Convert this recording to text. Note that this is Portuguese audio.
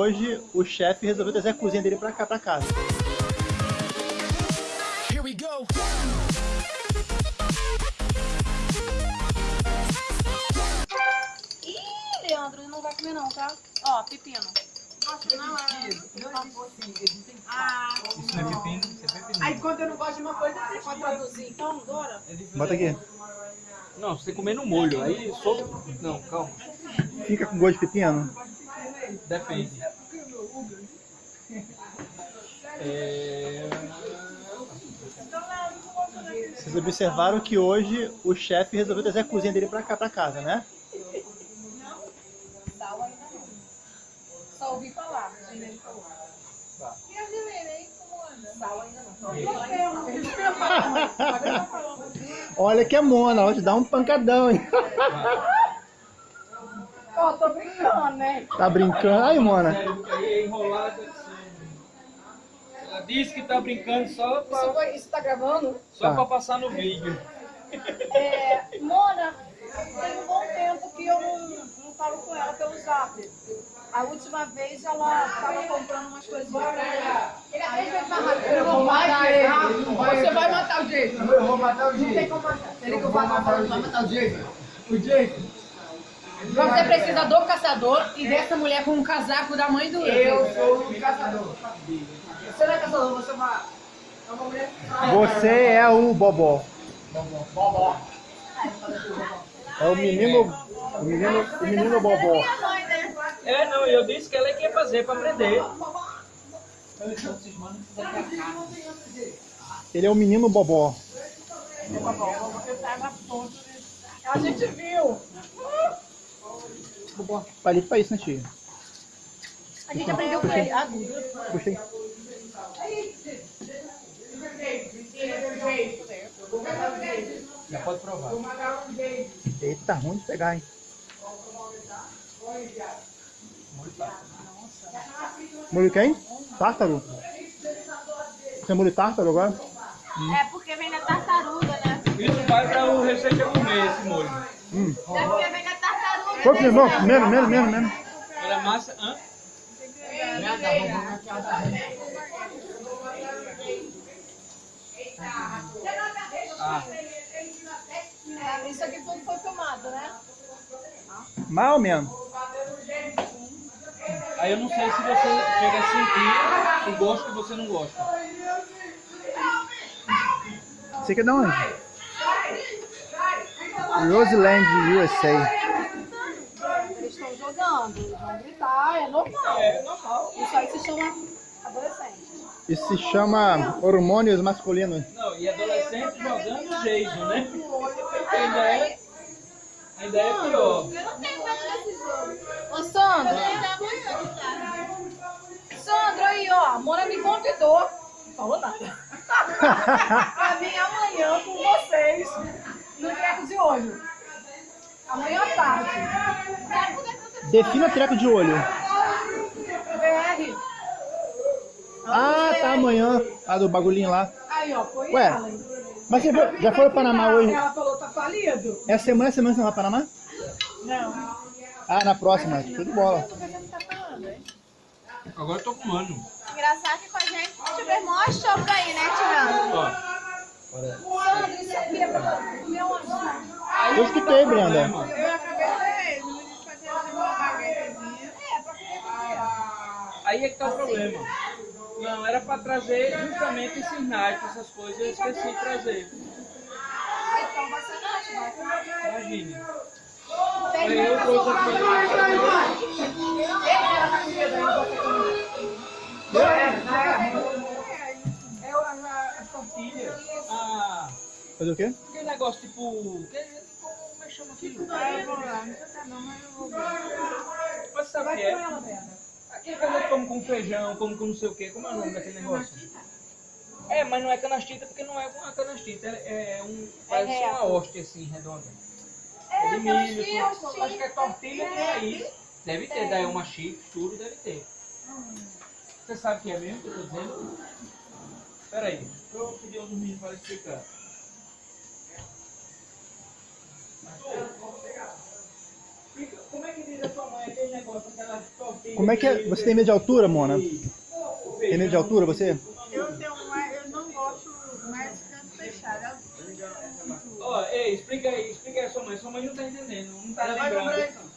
Hoje o chefe resolveu trazer a cozinha dele pra cá, pra casa. Here we go. Ih, Leandro, não vai comer não, tá? Ó, pepino. Nossa, não é. Ah, Isso não é pepino, isso é pepino. Aí quando eu não gosto de uma coisa, você pode traduzir. então, Dora. Bota aqui. Não, você comer no molho, aí solta. Não, calma. Fica com gosto de pepino? Depende. É... Vocês observaram que hoje o chefe resolveu trazer a cozinha dele pra cá, pra casa, né? Sal ainda não. Só ouvi falar. a Gilene falou. E a Gilene, hein? Como anda? Sal ainda não. Só ouvi falar. Olha que é mona, ela te dá um pancadão, hein? Ó, tô brincando, né? Tá brincando? Aí, mona. É enrolado assim. Ela disse que tá brincando só Isso, pra, foi, isso tá gravando? só Tá. pra passar no vídeo. É, Mona, tem um bom tempo que eu não, não falo com ela pelo zap. A última vez ela tava comprando umas coisinhas pra ela. Aí eu falei, Eu vou matar ele. Você vai matar o Jason. Eu vou matar o Não tem Jason. como matar. Ele que eu vou matar o Jason. Vai matar o Jason. O Jason. Você precisa do caçador e dessa mulher com um casaco da mãe do Eu sou o caçador. Você não é caçador, você é uma... É uma mulher... Você é o Bobó. Bobó. É o menino. O menino, o menino Bobó. É, não, eu disse que ela é que ia fazer pra aprender. Ele é o menino Bobó. A gente viu. Bobó. Palito pra isso, né, tia? A gente aprendeu com ele. Agudo. Gostei. Já pode provar. Eita, tá ruim de pegar, hein? Molho quem? Tártaro? Você é molho tártaro agora? É porque vem da tartaruga, né? Isso vai pra o Receita comer esse molho. Hum. É porque vem da tartaruga. Foi, menos, menos, menos, menos, menos. Olha, massa. Hã? Ah, isso aqui tudo foi filmado, né? Ou menos. aí eu não sei se você chega a sentir o gosto que você não gosta. Você quer de onde? Roseland, USA. Eles vão gritar, é normal. É normal. Isso aí se chama adolescente. Isso se chama hormônios masculinos. Não, e adolescente jogando Jason, né? Ainda é, ainda é pior. Ô, Sandra. Sandra, aí, ó. A Mona me convidou. Não falou nada. pra vir amanhã com vocês no treco de olho. Amanhã à tarde. Defina treco de olho. BR. Ah, tá amanhã. A do bagulhinho lá. Aí, ó, foi Ué. ela. Mas você foi- já foi ao Panamá hoje? Ela falou, tá falido? Essa semana, essa semana você vai ao Panamá? Não. Ah, na próxima. Show de bola. Agora eu tô com mano. Engraçado que com a gente tiver mó show pra ir, né, Tirando? Ó, Sandra, isso aqui é pra comer um anjo. Eu escutei, Brenda. Eu acabei aí é que tá o problema. Não, era pra trazer justamente esses naipes, essas coisas, eu esqueci de trazer. Então vai comer. Imagine. Aí eu trouxe as coisas É a, a tortilha. Ah, Fazer o quê? aquele negócio tipo. que- Como é que chama aquilo? Mas sabe o que é? Aquele que a gente come com feijão, come com não sei o que, como é o nome daquele negócio? É, mas não é canastita porque não é uma canastita, é, é um. Parece reto. uma hóstia assim, redonda. É, de milho, tudo. acho que é tortilha tem aí. Deve ter, daí uma chifre, tudo deve ter. Você sabe o que é mesmo que eu tô dizendo? Pera aí, deixa eu pedir aos meninos para explicar. Fica- como é que diz a sua mãe aquele negócio, aquela tortilha? Como é que é? Você tem medo de altura, Mona? Tem medo de altura, você? Eu tenho mais, eu não gosto mais de canto fechado. Ó, ei, explica aí, explica aí a sua mãe. Sua mãe não tá entendendo, não tá Ela vai comprar lembrando.